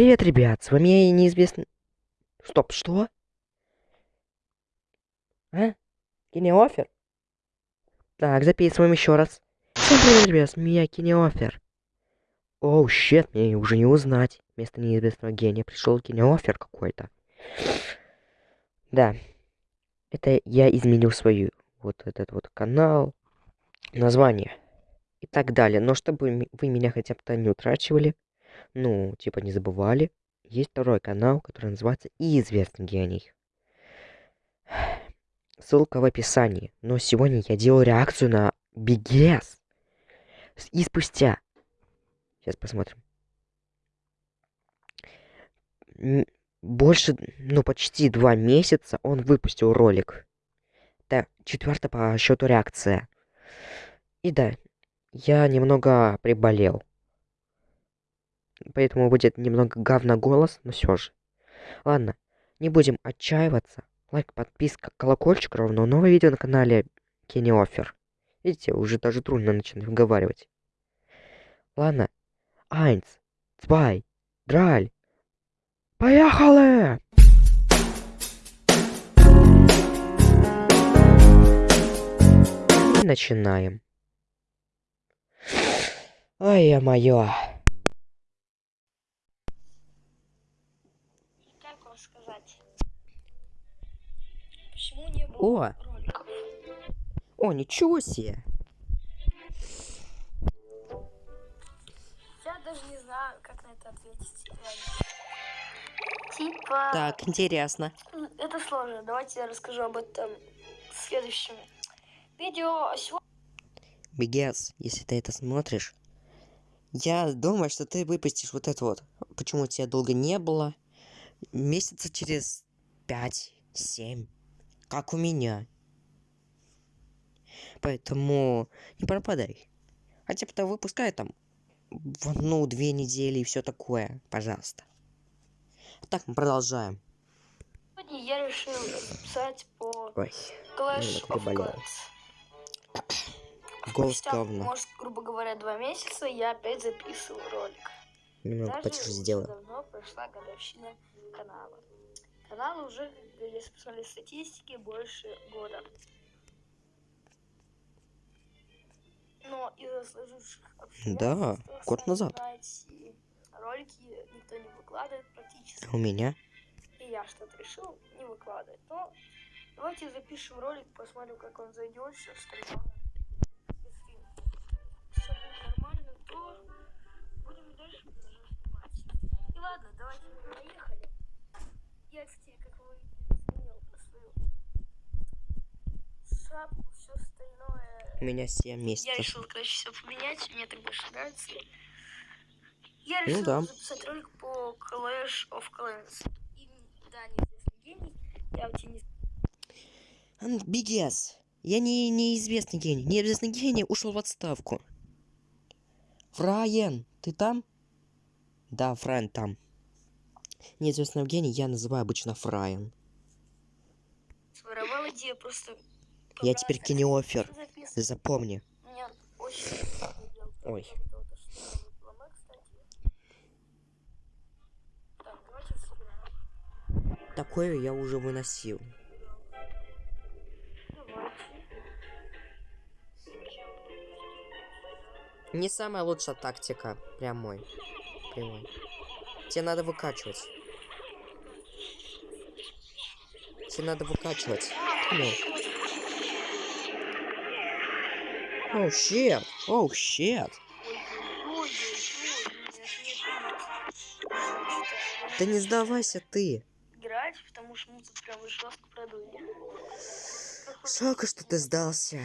Привет, ребят, с вами неизвестный... Стоп, что? А? Кинеофер? Так, записываем еще раз. Всем привет, ребят, с меня Кинеофер. Оу, щет, мне уже не узнать. Вместо неизвестного гения пришел Кинеофер какой-то. Да. Это я изменил свою вот этот вот канал, название и так далее. Но чтобы вы меня хотя бы не утрачивали, ну, типа не забывали, есть второй канал, который называется «Известный гений». Ссылка в описании. Но сегодня я делаю реакцию на BGS. И спустя... Сейчас посмотрим. Больше, ну, почти два месяца он выпустил ролик. Это четвертая по счету реакция. И да, я немного приболел. Поэтому будет немного говна голос, но все же. Ладно, не будем отчаиваться. Лайк, подписка, колокольчик ровно. Новое видео на канале Kenny Offer. Видите, уже даже трудно начинать выговаривать. Ладно. Eins, zwei, drei. Поехали! И начинаем. Ой, моё. Как вам сказать? Почему не было О! О, ничего себе. Я даже не знаю, как на это ответить. Типа... Так, интересно. Это сложно. Давайте я расскажу об этом в следующем видео. Бегес, если ты это смотришь, я думаю, что ты выпустишь вот это вот. Почему тебя долго не было? Месяца через 5-7. Как у меня. Поэтому не пропадай. Хотя бы то выпускай там в одну-две недели и все такое, пожалуйста. Так, мы продолжаем. я решил записать по Ой, Clash of. Clans. голос говно. может, грубо говоря, два месяца я опять записывал ролик. Даже потише сделаю. давно прошла годовщина канала. Канал уже, если посмотреть статистики, больше года. Но из-за сложивших Да, год назад. ролики никто не выкладывает практически. А у меня? И я что-то решил не выкладывать. Но давайте запишем ролик, посмотрим, как он зайдет, все остальное. Если все будет нормально, то будем дальше продолжать снимать. И ладно, давайте поехали. Я, кстати, как вы сменил свою шапку, все остальное. У меня 7 Я месяцев. решил, короче, все поменять, мне так больше нравится. Я Ну решил да. записать ролик по Clash of Clans. И, да, неизвестный гений. Я у тебя не Бигес. Я не неизвестный гений. Неизвестный гений ушел в отставку. Фрайен, ты там? Да, Фрайен там. Неизвестного гения я называю обычно Фрайен. своровал идею, просто... Я теперь кинеофер. Запомни. Ой. Такое я уже выносил. Не самая лучшая тактика. Прямой. Прямой. Тебе надо выкачивать. Тебе надо выкачивать. Оу, щет. Оу, щет. Да не сдавайся ты. играть, потому что мы тут прям жестко продули. Жалко, что ты сдался.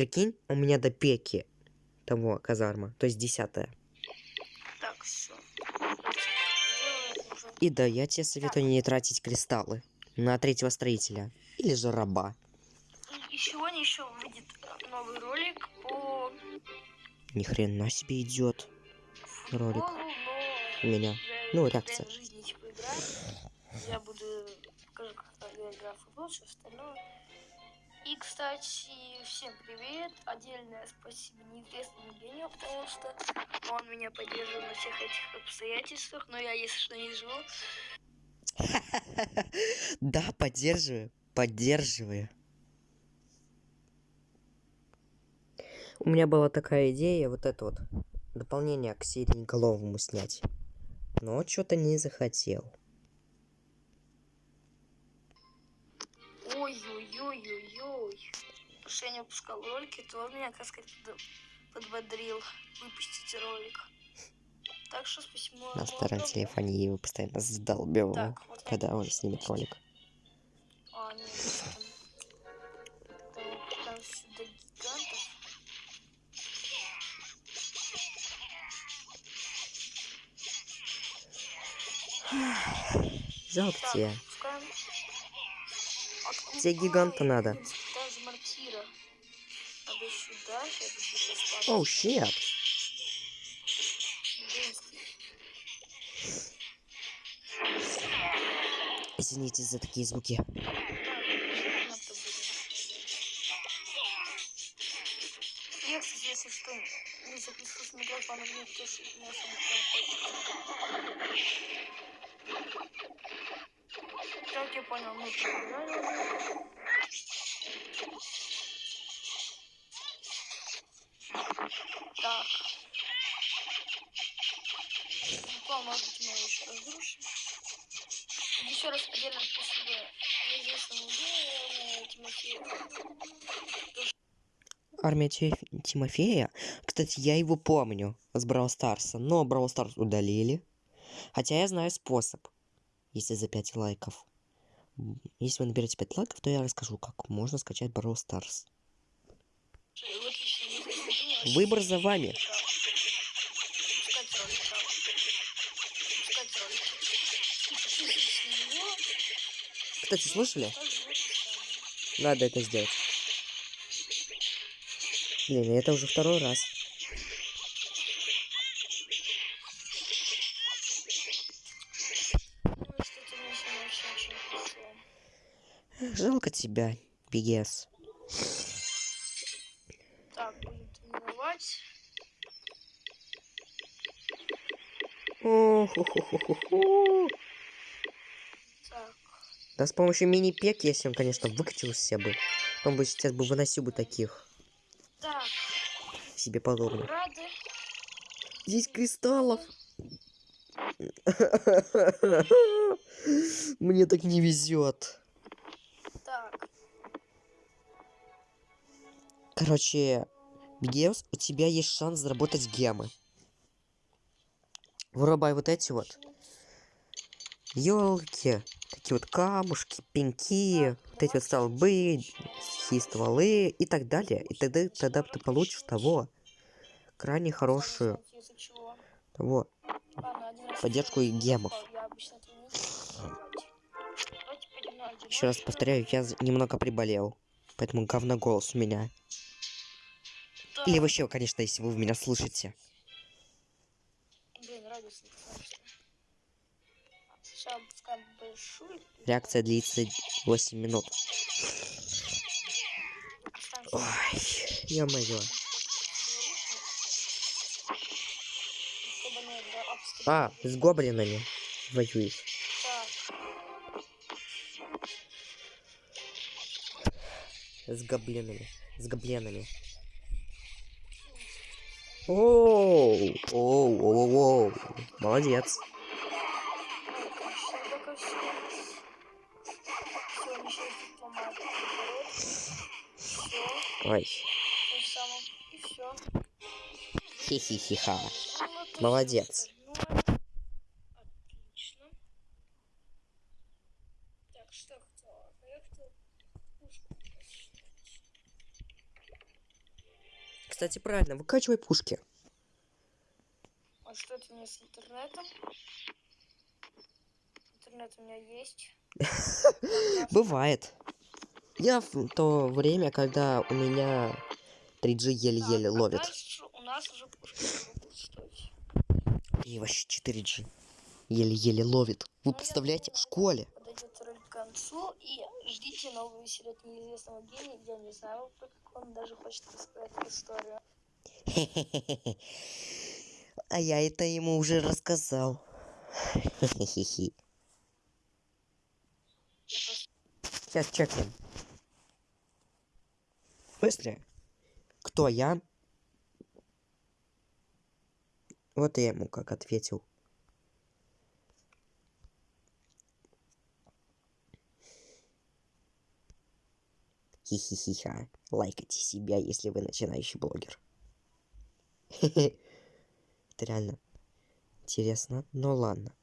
Прикинь, у меня до пеки того казарма, то есть десятая. Так, все. И да, я тебе советую не тратить кристаллы на третьего строителя или же раба. И сегодня еще выйдет новый ролик по Ни хрена себе идет ролик у меня. Ну, реакция. Я буду покажу, как я играю в футбол, все остальное. И кстати, всем привет. Отдельное спасибо неизвестному гению, потому что он меня поддерживает на всех этих обстоятельствах. Но я, если что, не живу. Да, поддерживаю, поддерживаю. У меня была такая идея, вот это вот, дополнение к Сиреноголовому снять. Но что-то не захотел. Ой-ой-ой-ой-ой. Потому что я не выпускал ролики, то он меня, как сказать, под- подбодрил выпустить ролик. Так что спасибо. На старом телефоне его постоянно задолбивал, Так, вот когда он снимет ролик. А, нет, там, там, там сюда гигантов. Жалко тебя. Тебе гиганта надо. Оу, щет. Извините за такие звуки. Запишу с микрофона, мне тоже Так, я понял, побежали уже. Так. Буквально, может быть, еще разрушим. Еще раз отдельно спасибо неизвестному. Армия Ти- Тимофея. Кстати, я его помню с Брау Старса, но Брау Старс удалили. Хотя я знаю способ, если за 5 лайков. Если вы наберете 5 лайков, то я расскажу, как можно скачать Brawl Stars. Выбор за вами. Кстати, слышали? Надо это сделать. Блин, это уже второй раз. Тебя, BGS. Так, будем тренировать. Да с помощью мини-пек, если он, конечно, выкатился бы, он бы сейчас бы выносил бы таких так, себе подобных. рады. Здесь кристаллов. Мне так не везет. Короче, Геус, у тебя есть шанс заработать гемы. Вырубай вот эти вот елки, такие вот камушки, пеньки, вот эти вот столбы, сухие стволы и так далее. И тогда, тогда ты получишь того крайне хорошую того поддержку я гемов. Еще раз повторяю, я немного приболел. Поэтому говно голос у меня. Или вообще, конечно, если вы меня слышите. Блин. Реакция длится 8 минут. Ой, ё-моё. А, с гоблинами воюет. Так, С гоблинами. С гоблинами. Оу, оу, оу, оу. Молодец. ну, конечно, только все. Все, ничего не сломать. Все, Ой, тем самым. И все. хи-хи-хи-ха. Молодец. Отлично. Так, что кто? Я хотел пушку посчитать. Кстати, правильно, выкачивай пушки. А что это не с интернетом? Интернет у меня есть. Бывает. Я в то время, когда у меня 3G еле-еле а ловит. у нас уже. И вообще 4G. Еле-еле ловит. Вы представляете, в школе. Концу. И ждите новую серию от неизвестного гения. Я не знаю, как он даже хочет рассказать историю. А я это ему уже рассказал. Сейчас чекнем. Быстрее. Кто я? Вот я ему как ответил. Хи-хи-хи-ха. Лайкайте себя, если вы начинающий блогер. Это реально интересно, но ладно.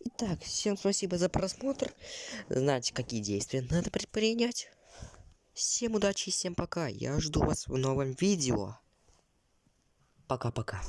Итак, всем спасибо за просмотр. Знаете, какие действия надо предпринять. Всем удачи и всем пока. Я жду вас в новом видео. Пока-пока.